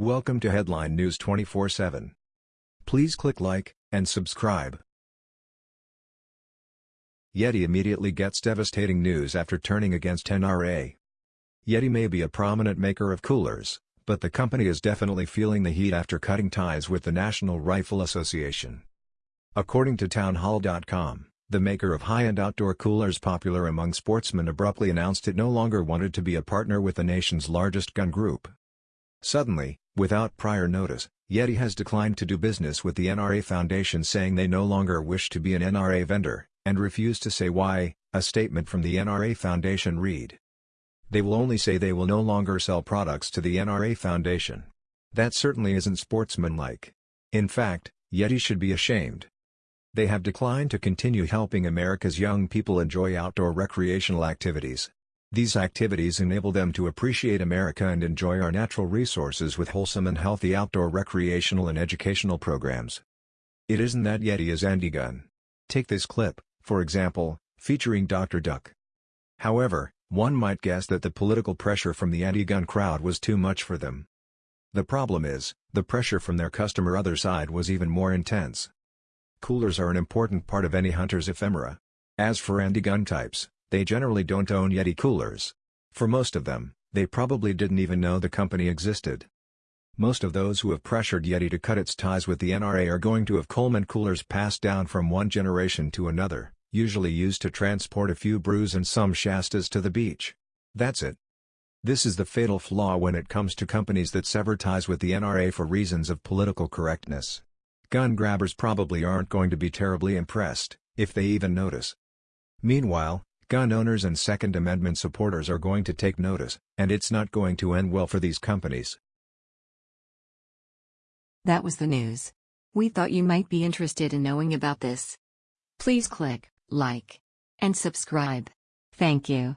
Welcome to Headline News 24/7. Please click like and subscribe. Yeti immediately gets devastating news after turning against NRA. Yeti may be a prominent maker of coolers, but the company is definitely feeling the heat after cutting ties with the National Rifle Association. According to townhall.com, the maker of high-end outdoor coolers popular among sportsmen abruptly announced it no longer wanted to be a partner with the nation's largest gun group. Suddenly, without prior notice, Yeti has declined to do business with the NRA Foundation saying they no longer wish to be an NRA vendor, and refuse to say why, a statement from the NRA Foundation read. They will only say they will no longer sell products to the NRA Foundation. That certainly isn't sportsmanlike. In fact, Yeti should be ashamed. They have declined to continue helping America's young people enjoy outdoor recreational activities, these activities enable them to appreciate America and enjoy our natural resources with wholesome and healthy outdoor recreational and educational programs. It isn't that Yeti is anti-gun. Take this clip, for example, featuring Dr. Duck. However, one might guess that the political pressure from the anti-gun crowd was too much for them. The problem is, the pressure from their customer other side was even more intense. Coolers are an important part of any hunter's ephemera. As for anti-gun types, they generally don't own Yeti coolers. For most of them, they probably didn't even know the company existed. Most of those who have pressured Yeti to cut its ties with the NRA are going to have Coleman coolers passed down from one generation to another, usually used to transport a few brews and some Shastas to the beach. That's it. This is the fatal flaw when it comes to companies that sever ties with the NRA for reasons of political correctness. Gun grabbers probably aren't going to be terribly impressed, if they even notice. Meanwhile, Gun owners and Second Amendment supporters are going to take notice, and it's not going to end well for these companies. That was the news. We thought you might be interested in knowing about this. Please click like and subscribe. Thank you.